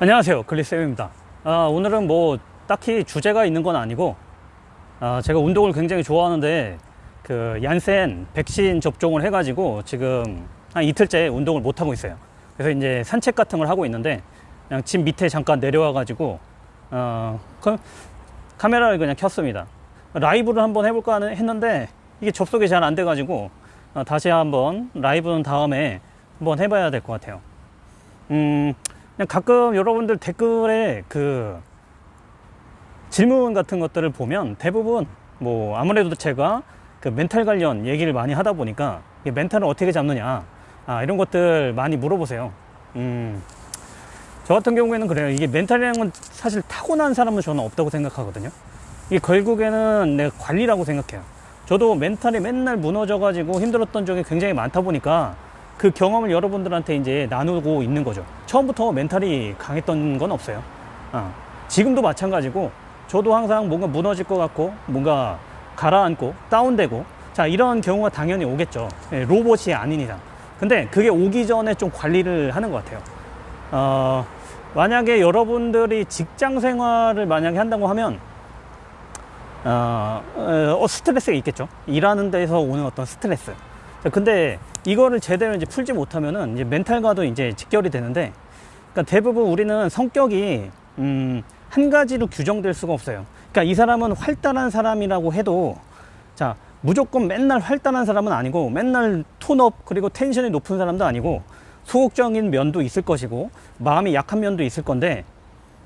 안녕하세요. 글리쌤입니다. 아, 오늘은 뭐 딱히 주제가 있는 건 아니고 아, 제가 운동을 굉장히 좋아하는데 그 얀센 백신 접종을 해가지고 지금 한 이틀째 운동을 못 하고 있어요. 그래서 이제 산책 같은 걸 하고 있는데 그냥 집 밑에 잠깐 내려와 가지고 어, 그 카메라를 그냥 켰습니다. 라이브를 한번 해볼까 했는데 이게 접속이 잘 안 돼 가지고 어, 다시 한번 라이브는 다음에 한번 해봐야 될 것 같아요. 음, 그냥 가끔 여러분들 댓글에 그 질문 같은 것들을 보면 대부분 뭐 아무래도 제가 그 멘탈 관련 얘기를 많이 하다 보니까 이 멘탈을 어떻게 잡느냐 아, 이런 것들 많이 물어보세요. 음, 저 같은 경우에는 그래요. 이게 멘탈이라는 건 사실 타고난 사람은 저는 없다고 생각하거든요. 이게 결국에는 내가 관리라고 생각해요. 저도 멘탈이 맨날 무너져 가지고 힘들었던 적이 굉장히 많다 보니까 그 경험을 여러분들한테 이제 나누고 있는 거죠. 처음부터 멘탈이 강했던 건 없어요. 어, 지금도 마찬가지고 저도 항상 뭔가 무너질 것 같고 뭔가 가라앉고 다운되고 자 이런 경우가 당연히 오겠죠. 예, 로봇이 아닌 이상. 근데 그게 오기 전에 좀 관리를 하는 것 같아요. 어, 만약에 여러분들이 직장 생활을 만약에 한다고 하면 어, 어, 스트레스가 있겠죠. 일하는 데서 오는 어떤 스트레스. 자, 근데 이거를 제대로 이제 풀지 못하면은 이제 멘탈과도 이제 직결이 되는데, 그러니까 대부분 우리는 성격이 음, 한 가지로 규정될 수가 없어요. 그러니까 이 사람은 활달한 사람이라고 해도 자 무조건 맨날 활달한 사람은 아니고 맨날 톤업 그리고 텐션이 높은 사람도 아니고 소극적인 면도 있을 것이고 마음이 약한 면도 있을 건데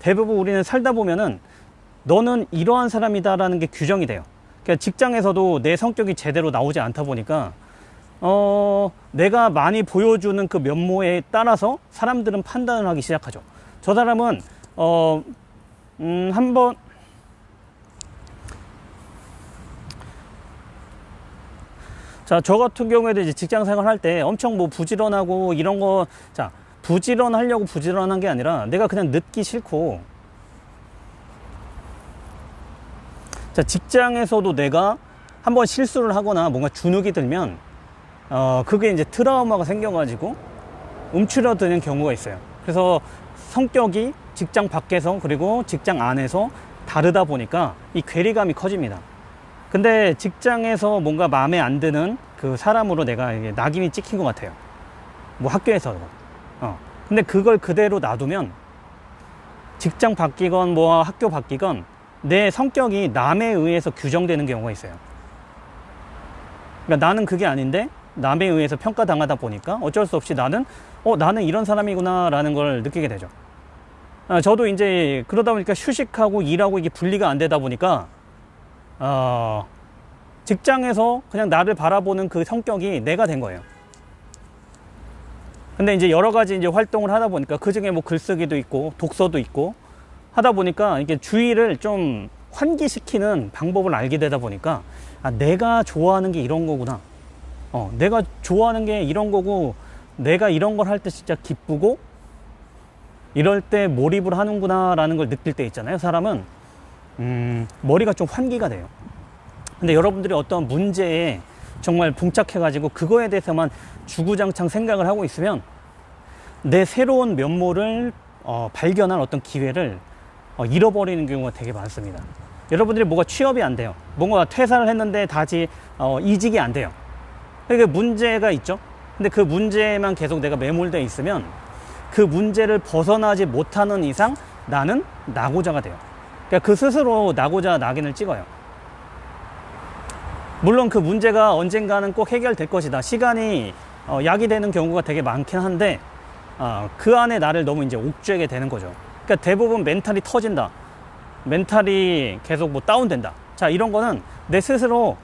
대부분 우리는 살다 보면은 너는 이러한 사람이다라는 게 규정이 돼요. 그러니까 직장에서도 내 성격이 제대로 나오지 않다 보니까 어, 내가 많이 보여주는 그 면모에 따라서 사람들은 판단을 하기 시작하죠. 저 사람은 어, 음, 한번 자, 저 같은 경우에도 이제 직장 생활할 때 엄청 뭐 부지런하고 이런 거, 자, 부지런하려고 부지런한 게 아니라 내가 그냥 늦기 싫고, 자, 직장에서도 내가 한번 실수를 하거나 뭔가 주눅이 들면, 어, 그게 이제 트라우마가 생겨가지고 움츠러드는 경우가 있어요. 그래서 성격이 직장 밖에서 그리고 직장 안에서 다르다 보니까 이 괴리감이 커집니다. 근데 직장에서 뭔가 마음에 안 드는 그 사람으로 내가 이게 낙인이 찍힌 것 같아요. 뭐 학교에서도. 어. 근데 그걸 그대로 놔두면 직장 바뀌건 뭐 학교 바뀌건 내 성격이 남에 의해서 규정되는 경우가 있어요. 그러니까 나는 그게 아닌데 남에 의해서 평가당하다 보니까 어쩔 수 없이 나는 어 나는 이런 사람이구나 라는 걸 느끼게 되죠. 아, 저도 이제 그러다 보니까 휴식하고 일하고 이게 분리가 안 되다 보니까 어, 직장에서 그냥 나를 바라보는 그 성격이 내가 된 거예요. 근데 이제 여러 가지 이제 활동을 하다 보니까 그 중에 뭐 글쓰기도 있고 독서도 있고 하다 보니까 이게 주의를 좀 환기시키는 방법을 알게 되다 보니까 아, 내가 좋아하는 게 이런 거구나. 어, 내가 좋아하는 게 이런 거고 내가 이런 걸 할 때 진짜 기쁘고 이럴 때 몰입을 하는구나 라는 걸 느낄 때 있잖아요. 사람은 음, 머리가 좀 환기가 돼요. 근데 여러분들이 어떤 문제에 정말 봉착해 가지고 그거에 대해서만 주구장창 생각을 하고 있으면 내 새로운 면모를 어, 발견할 어떤 기회를 어, 잃어버리는 경우가 되게 많습니다. 여러분들이 뭐가 취업이 안 돼요. 뭔가 퇴사를 했는데 다시 어, 이직이 안 돼요. 그러니까 문제가 있죠. 근데 그 문제에만 계속 내가 매몰되어 있으면 그 문제를 벗어나지 못하는 이상 나는 낙오자가 돼요. 그러니까 그 스스로 낙오자 낙인을 찍어요. 물론 그 문제가 언젠가는 꼭 해결될 것이다. 시간이 어, 약이 되는 경우가 되게 많긴 한데 어, 그 안에 나를 너무 이제 옥죄게 되는 거죠. 그러니까 대부분 멘탈이 터진다. 멘탈이 계속 뭐 다운된다. 자, 이런 거는 내 스스로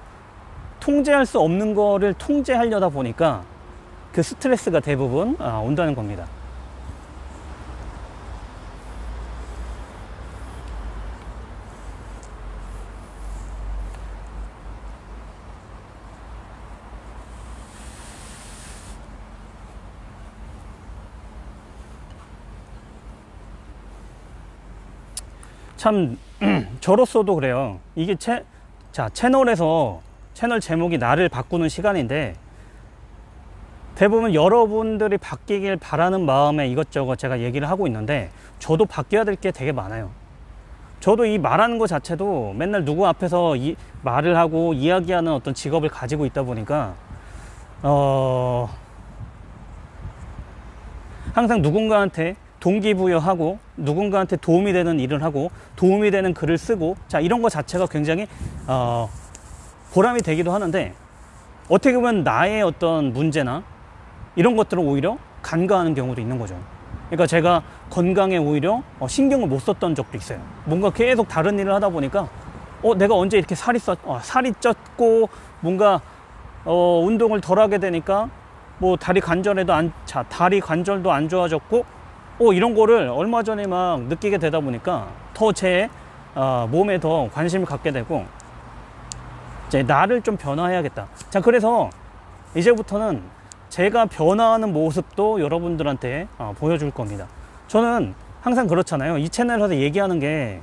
통제할 수 없는 거를 통제하려다 보니까 그 스트레스가 대부분 아, 온다는 겁니다. 참 저로서도 그래요. 이게 채, 자 채널에서 채널 제목이 나를 바꾸는 시간인데 대부분 여러분들이 바뀌길 바라는 마음에 이것저것 제가 얘기를 하고 있는데 저도 바뀌어야 될 게 되게 많아요. 저도 이 말하는 것 자체도 맨날 누구 앞에서 이 말을 하고 이야기하는 어떤 직업을 가지고 있다 보니까 어 항상 누군가한테 동기부여하고 누군가한테 도움이 되는 일을 하고 도움이 되는 글을 쓰고 자 이런 것 자체가 굉장히 어 보람이 되기도 하는데 어떻게 보면 나의 어떤 문제나 이런 것들을 오히려 간과하는 경우도 있는 거죠. 그러니까 제가 건강에 오히려 어, 신경을 못 썼던 적도 있어요. 뭔가 계속 다른 일을 하다 보니까 어 내가 언제 이렇게 살이 쪘 어, 살이 쪘고 뭔가 어 운동을 덜 하게 되니까 뭐 다리 관절에도 안 자 다리 관절도 안 좋아졌고 어 이런 거를 얼마 전에 막 느끼게 되다 보니까 더제 어, 몸에 더 관심을 갖게 되고 이제 나를 좀 변화해야겠다. 자 그래서 이제부터는 제가 변화하는 모습도 여러분들한테 어, 보여줄 겁니다. 저는 항상 그렇잖아요. 이 채널에서 얘기하는 게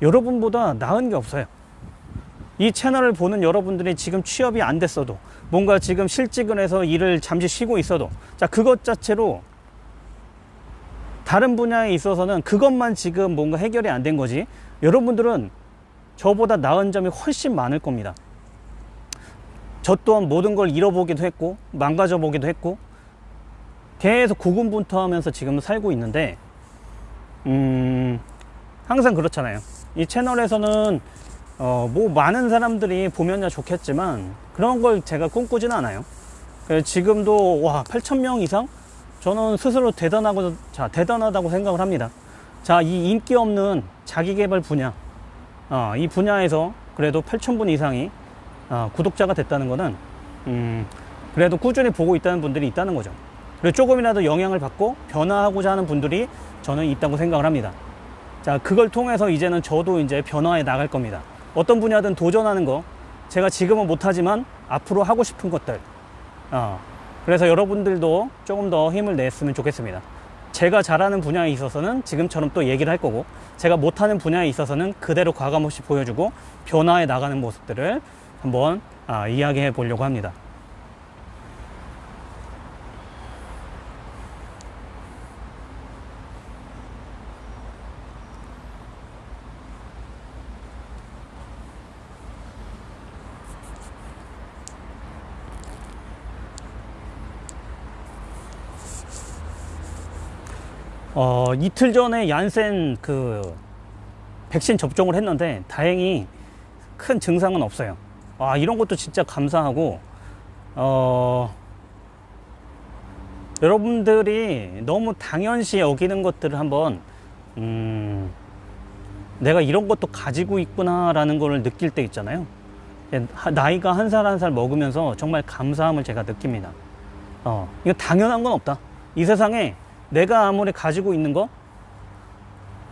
여러분보다 나은 게 없어요. 이 채널을 보는 여러분들이 지금 취업이 안 됐어도 뭔가 지금 실직을 해서 일을 잠시 쉬고 있어도 자 그것 자체로 다른 분야에 있어서는 그것만 지금 뭔가 해결이 안 된 거지 여러분들은 저보다 나은 점이 훨씬 많을 겁니다. 저 또한 모든 걸 잃어보기도 했고 망가져 보기도 했고 계속 고군분투하면서 지금 살고 있는데 음 항상 그렇잖아요. 이 채널에서는 어 뭐 많은 사람들이 보면야 좋겠지만 그런 걸 제가 꿈꾸지는 않아요. 지금도 와 8천명 이상? 저는 스스로 대단하고 자 대단하다고 생각을 합니다. 자 이 인기 없는 자기개발 분야. 어, 이 분야에서 그래도 8천 분 이상이 어, 구독자가 됐다는 것은 음, 그래도 꾸준히 보고 있다는 분들이 있다는 거죠. 그리고 조금이라도 영향을 받고 변화하고자 하는 분들이 저는 있다고 생각을 합니다. 자, 그걸 통해서 이제는 저도 이제 변화해 나갈 겁니다. 어떤 분야든 도전하는 거, 제가 지금은 못하지만 앞으로 하고 싶은 것들. 어, 그래서 여러분들도 조금 더 힘을 냈으면 좋겠습니다. 제가 잘하는 분야에 있어서는 지금처럼 또 얘기를 할 거고, 제가 못하는 분야에 있어서는 그대로 과감없이 보여주고 변화해 나가는 모습들을 한번 아, 이야기해 보려고 합니다. 어, 이틀 전에 얀센 그 백신 접종을 했는데 다행히 큰 증상은 없어요. 아, 이런 것도 진짜 감사하고, 어, 여러분들이 너무 당연시 여기는 것들을 한번, 음, 내가 이런 것도 가지고 있구나 라는 걸 느낄 때 있잖아요. 예, 나이가 한 살 한 살 먹으면서 정말 감사함을 제가 느낍니다. 어, 이거 당연한 건 없다. 이 세상에 내가 아무리 가지고 있는 거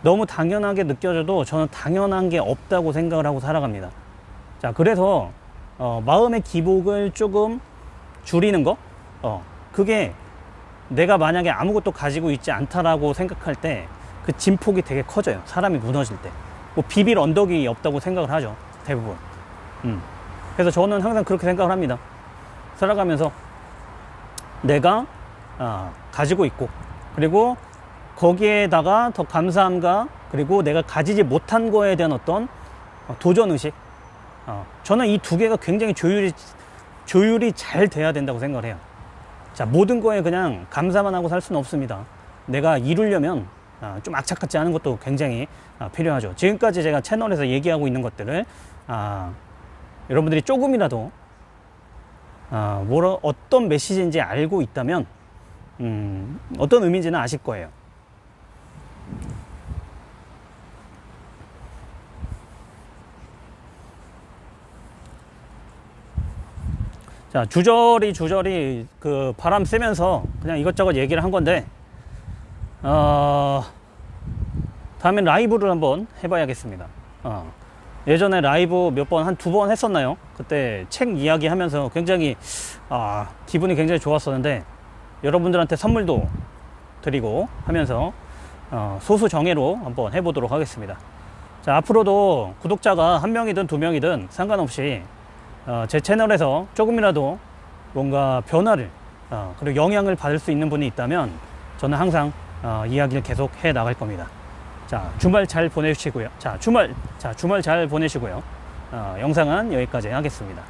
너무 당연하게 느껴져도 저는 당연한 게 없다고 생각을 하고 살아갑니다. 자, 그래서 어, 마음의 기복을 조금 줄이는 거, 어, 그게 내가 만약에 아무것도 가지고 있지 않다라고 생각할 때 그 진폭이 되게 커져요. 사람이 무너질 때. 뭐 비빌 언덕이 없다고 생각을 하죠. 대부분. 음. 그래서 저는 항상 그렇게 생각을 합니다. 살아가면서 내가 어, 가지고 있고 그리고 거기에다가 더 감사함과 그리고 내가 가지지 못한 거에 대한 어떤 도전 의식 어, 저는 이 두 개가 굉장히 조율이 조율이 잘 돼야 된다고 생각을 해요. 자 모든 거에 그냥 감사만 하고 살 수는 없습니다. 내가 이루려면 아, 좀 악착 같지 않은 것도 굉장히 아, 필요하죠. 지금까지 제가 채널에서 얘기하고 있는 것들을 아, 여러분들이 조금이라도 아, 뭐라 어떤 메시지인지 알고 있다면 음, 어떤 의미인지는 아실 거예요. 자, 주저리 주저리 그 바람 쐬면서 그냥 이것저것 얘기를 한 건데, 어, 다음엔 라이브를 한번 해봐야겠습니다. 어, 예전에 라이브 몇 번, 한 두 번 했었나요? 그때 책 이야기 하면서 굉장히, 아, 기분이 굉장히 좋았었는데, 여러분들한테 선물도 드리고 하면서, 어, 소수 정예로 한번 해보도록 하겠습니다. 자, 앞으로도 구독자가 한 명이든 두 명이든 상관없이 어, 제 채널에서 조금이라도 뭔가 변화를 어, 그리고 영향을 받을 수 있는 분이 있다면 저는 항상 어, 이야기를 계속 해 나갈 겁니다. 자, 주말 잘 보내시고요. 자, 주말, 자, 주말 잘 보내시고요. 어, 영상은 여기까지 하겠습니다.